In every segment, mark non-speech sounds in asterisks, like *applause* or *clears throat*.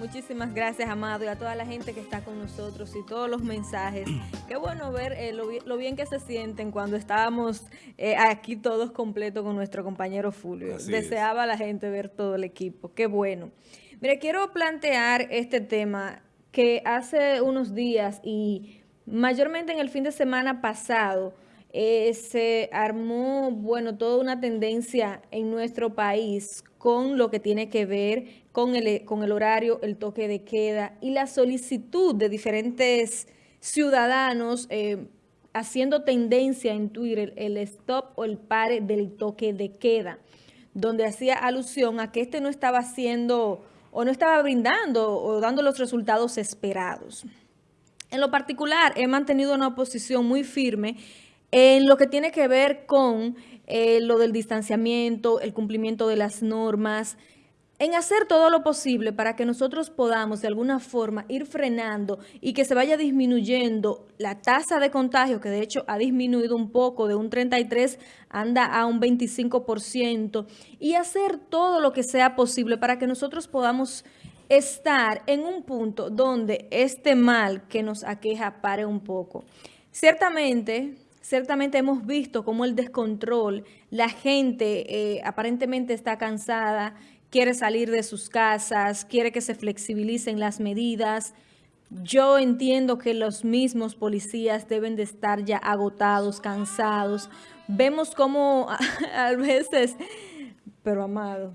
Muchísimas gracias, Amado, y a toda la gente que está con nosotros y todos los mensajes. *clears throat* Qué bueno ver eh, lo, bien que se sienten cuando estábamos eh, aquí todos completos con nuestro compañero Fulvio. Deseaba a la gente ver todo el equipo. Qué bueno. Mire, quiero plantear este tema que hace unos días y mayormente en el fin de semana pasado eh, se armó, bueno, toda una tendencia en nuestro país con lo que tiene que ver con el, con el horario, el toque de queda y la solicitud de diferentes ciudadanos eh, haciendo tendencia en Twitter el stop o el pare del toque de queda, donde hacía alusión a que este no estaba haciendo o no estaba brindando o dando los resultados esperados. En lo particular, he mantenido una posición muy firme en lo que tiene que ver con eh, lo del distanciamiento, el cumplimiento de las normas, en hacer todo lo posible para que nosotros podamos de alguna forma ir frenando y que se vaya disminuyendo la tasa de contagio, que de hecho ha disminuido un poco, de un 33 anda a un 25%, y hacer todo lo que sea posible para que nosotros podamos estar en un punto donde este mal que nos aqueja pare un poco. Ciertamente, Ciertamente hemos visto cómo el descontrol, la gente eh, aparentemente está cansada, quiere salir de sus casas, quiere que se flexibilicen las medidas. Yo entiendo que los mismos policías deben de estar ya agotados, cansados. Vemos cómo *laughs* a veces, pero amado,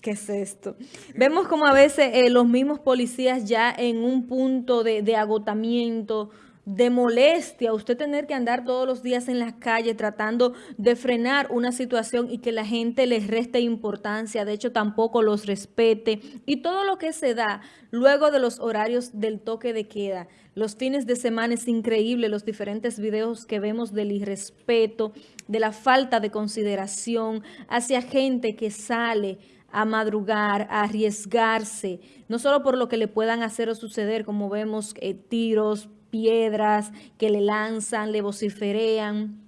¿qué es esto? Vemos como a veces eh, los mismos policías ya en un punto de agotamiento, de molestia, usted tener que andar todos los días en la calle tratando de frenar una situación y que la gente les reste importancia, de hecho tampoco los respete, y todo lo que se da luego de los horarios del toque de queda. Los fines de semana es increíble, los diferentes videos que vemos del irrespeto, de la falta de consideración hacia gente que sale a madrugar, a arriesgarse, no solo por lo que le puedan hacer o suceder, como vemos eh, tiros, piedras que le lanzan, le vociferean,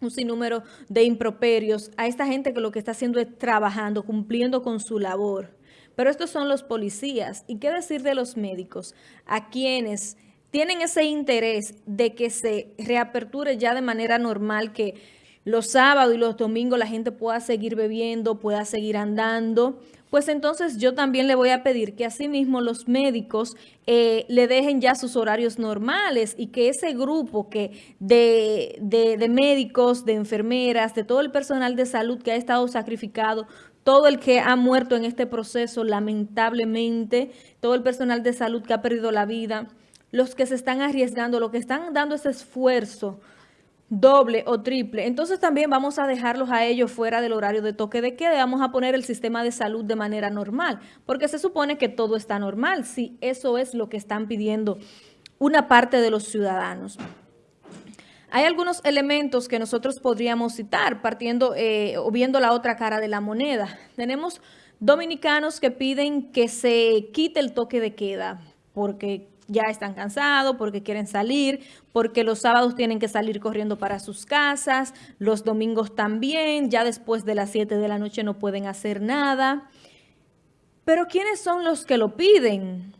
un sinnúmero de improperios a esta gente que lo que está haciendo es trabajando, cumpliendo con su labor. Pero estos son los policías. ¿Y qué decir de los médicos? A quienes tienen ese interés de que se reaperture ya de manera normal, que los sábados y los domingos la gente pueda seguir bebiendo, pueda seguir andando, pues entonces yo también le voy a pedir que asimismo los médicos eh, le dejen ya sus horarios normales y que ese grupo que de, de médicos, de enfermeras, de todo el personal de salud que ha estado sacrificado, todo el que ha muerto en este proceso, lamentablemente, todo el personal de salud que ha perdido la vida, los que se están arriesgando, los que están dando ese esfuerzo doble o triple. Entonces también vamos a dejarlos a ellos fuera del horario de toque de queda. Vamos a poner el sistema de salud de manera normal, porque se supone que todo está normal, si eso es lo que están pidiendo una parte de los ciudadanos. Hay algunos elementos que nosotros podríamos citar partiendo eh, o viendo la otra cara de la moneda. Tenemos dominicanos que piden que se quite el toque de queda porque ya están cansados, porque quieren salir, porque los sábados tienen que salir corriendo para sus casas, los domingos también, ya después de las 7 de la noche no pueden hacer nada. Pero ¿quiénes son los que lo piden?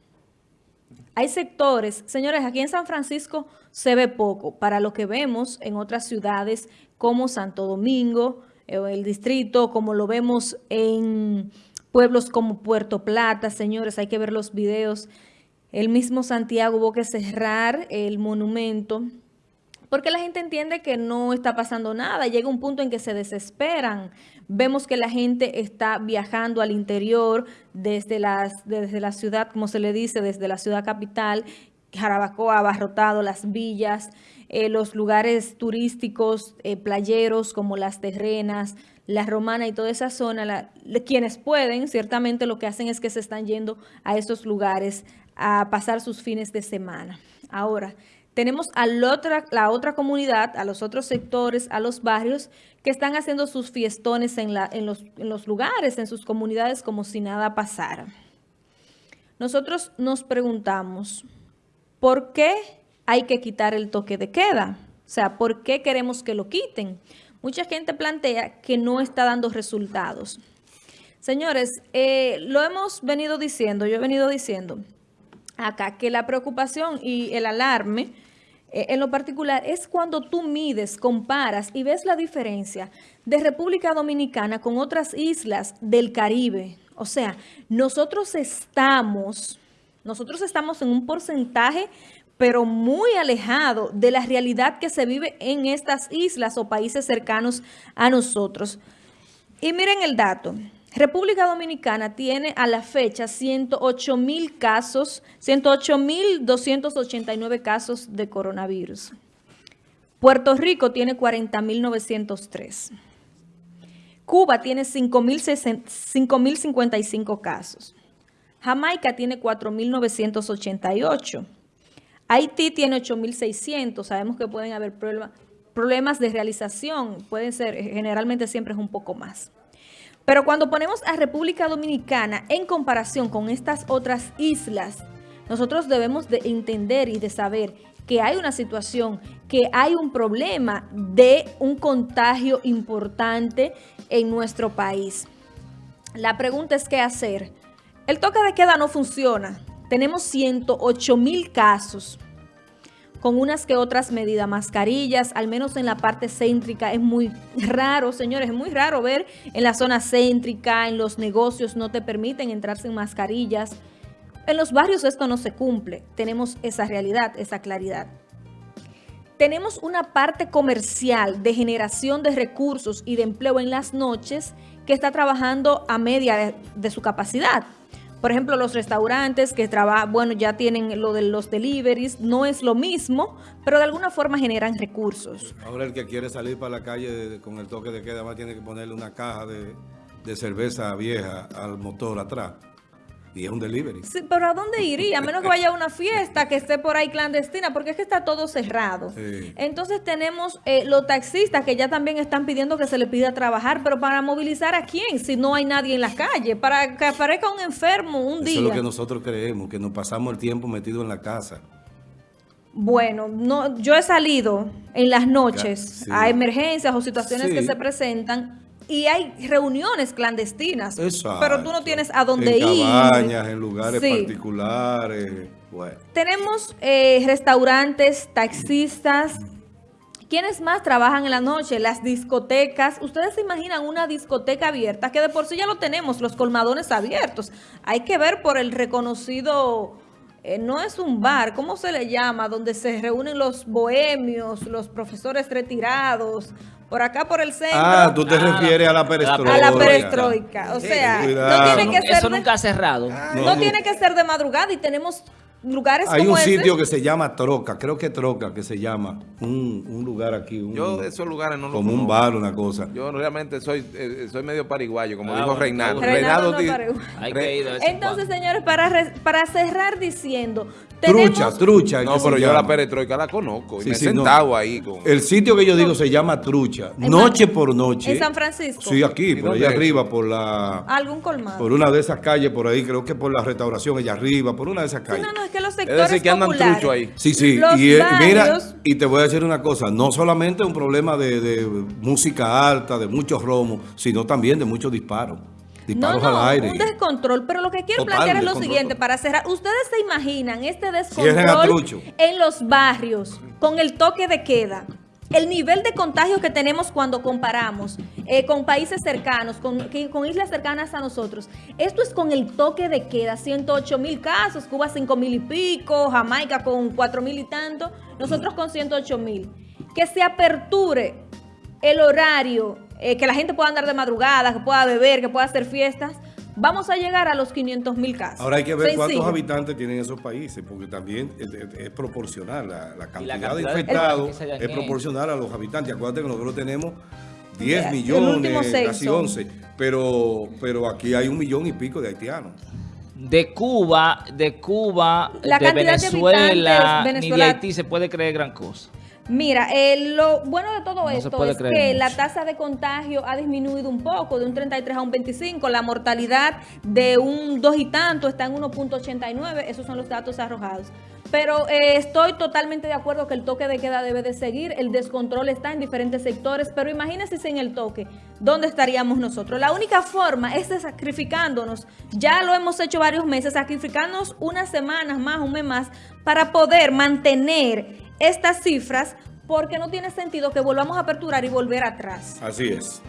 Hay sectores, señores, aquí en San Francisco se ve poco, para lo que vemos en otras ciudades como Santo Domingo, eh, el distrito, como lo vemos en pueblos como Puerto Plata, señores, hay que ver los videos el mismo Santiago hubo que cerrar el monumento porque la gente entiende que no está pasando nada. Llega un punto en que se desesperan. Vemos que la gente está viajando al interior desde, las, desde la ciudad, como se le dice, desde la ciudad capital. Jarabacoa abarrotado las villas, eh, los lugares turísticos, eh, playeros como las terrenas, la romana y toda esa zona. quienes pueden, ciertamente lo que hacen es que se están yendo a esos lugares a pasar sus fines de semana. Ahora, tenemos a la otra, la otra comunidad, a los otros sectores, a los barrios, que están haciendo sus fiestones en, los, en los lugares, en sus comunidades, como si nada pasara. Nosotros nos preguntamos, ¿por qué hay que quitar el toque de queda? O sea, ¿por qué queremos que lo quiten? Mucha gente plantea que no está dando resultados. Señores, eh, lo hemos venido diciendo, yo he venido diciendo acá que la preocupación y el alarme eh, en lo particular es cuando tú mides, comparas y ves la diferencia de República Dominicana con otras islas del Caribe. O sea, nosotros estamos, nosotros estamos en un porcentaje pero muy alejado de la realidad que se vive en estas islas o países cercanos a nosotros. Y miren el dato. República Dominicana tiene a la fecha 108 mil casos, 108 mil 289 casos de coronavirus. Puerto Rico tiene 40 mil 903. Cuba tiene 5 mil 55 casos. Jamaica tiene 4 mil 988. Haití tiene 8.600. Sabemos que pueden haber problemas de realización. Pueden ser, generalmente siempre es un poco más. Pero cuando ponemos a República Dominicana en comparación con estas otras islas, nosotros debemos de entender y de saber que hay una situación, que hay un problema de un contagio importante en nuestro país. La pregunta es qué hacer. El toque de queda no funciona. Tenemos 108 mil casos con unas que otras medidas, mascarillas, al menos en la parte céntrica, es muy raro, señores, es muy raro ver en la zona céntrica, en los negocios no te permiten entrar sin mascarillas. En los barrios esto no se cumple, tenemos esa realidad, esa claridad. Tenemos una parte comercial de generación de recursos y de empleo en las noches que está trabajando a media de, de su capacidad. Por ejemplo, los restaurantes que trabajan, bueno, ya tienen lo de los deliveries, no es lo mismo, pero de alguna forma generan recursos. Ahora el que quiere salir para la calle con el toque de queda, más tiene que ponerle una caja de, de cerveza vieja al motor atrás. Y es un delivery. Sí, pero ¿a dónde iría? A menos que vaya a una fiesta que esté por ahí clandestina, porque es que está todo cerrado. Entonces tenemos eh, los taxistas que ya también están pidiendo que se le pida trabajar, pero para movilizar a quién si no hay nadie en la calle, para que aparezca un enfermo un día. Eso es lo que nosotros creemos, que nos pasamos el tiempo metido en la casa. Bueno, no, yo he salido en las noches a emergencias o situaciones que se presentan y hay reuniones clandestinas. Pero tú no tienes a dónde ir. En cabañas, en lugares particulares. Tenemos eh, restaurantes, taxistas. ¿Quiénes más trabajan en la noche? Las discotecas. ¿Ustedes se imaginan una discoteca abierta? Que de por sí ya lo tenemos, los colmadones abiertos. Hay que ver por el reconocido... Eh, no es un bar, ¿cómo se le llama? Donde se reúnen los bohemios, los profesores retirados, por acá por el centro. Ah, tú te ah, refieres a la perestroika. A la perestroika. O sea, no tiene que ser... Eso nunca ha cerrado. no, tiene que ser de madrugada y tenemos lugares Hay un sitio que se llama Troca, creo que Troca, que se llama, un, un lugar aquí. Un, yo esos lugares no lo Como un bar, una cosa. Yo realmente soy eh, soy medio pariguayo, como ah, dijo Reinaldo. Reinaldo, Entonces, señores, para, para cerrar diciendo... Trucha, trucha. No, pero yo la perestroika la conozco. y me he sentado ahí. Con... El sitio que yo digo se llama Trucha, noche por noche. ¿En San Francisco? Sí, aquí, por allá arriba, por la... ¿Algún colmado? Por una de esas calles por ahí, creo que por la restauración allá arriba, por una de esas calles. no, no, que los sectores es decir, que andan trucho ahí. Sí, sí. y, eh, mira, y te voy a decir una cosa, no solamente un problema de, música alta, de muchos romos, sino también de muchos disparos. Disparos no, no, al aire. un descontrol. Pero lo que quiero plantear es lo siguiente, para cerrar. ¿Ustedes se imaginan este descontrol en los barrios con el toque de queda? el nivel de contagio que tenemos cuando comparamos eh, con países cercanos, con, con, islas cercanas a nosotros, esto es con el toque de queda, 108 mil casos, Cuba 5 mil y pico, Jamaica con 4 mil y tanto, nosotros con 108 mil. Que se aperture el horario, eh, que la gente pueda andar de madrugada, que pueda beber, que pueda hacer fiestas, vamos a llegar a los 500 mil casos. Ahora hay que ver cuántos habitantes tienen esos países, porque también es, proporcional, la, cantidad de infectados es proporcional a los habitantes. Acuérdate que nosotros tenemos 10 millones, casi 11, pero, pero aquí hay un millón y pico de haitianos. De Cuba, de Cuba, de Venezuela, de ni de Haití se puede creer gran cosa. Mira, lo bueno de todo esto es que la tasa de contagio ha disminuido un poco, de un 33 a un 25. La mortalidad de un 2 y tanto está en 1.89. Esos son los datos arrojados. pero eh, estoy totalmente de acuerdo que el toque de queda debe de seguir, el descontrol está en diferentes sectores, pero imagínense sin el toque, ¿dónde estaríamos nosotros? La única forma es sacrificándonos, ya lo hemos hecho varios meses, sacrificándonos unas semanas más, un mes más, para poder mantener estas cifras, porque no tiene sentido que volvamos a aperturar y volver atrás. Así es.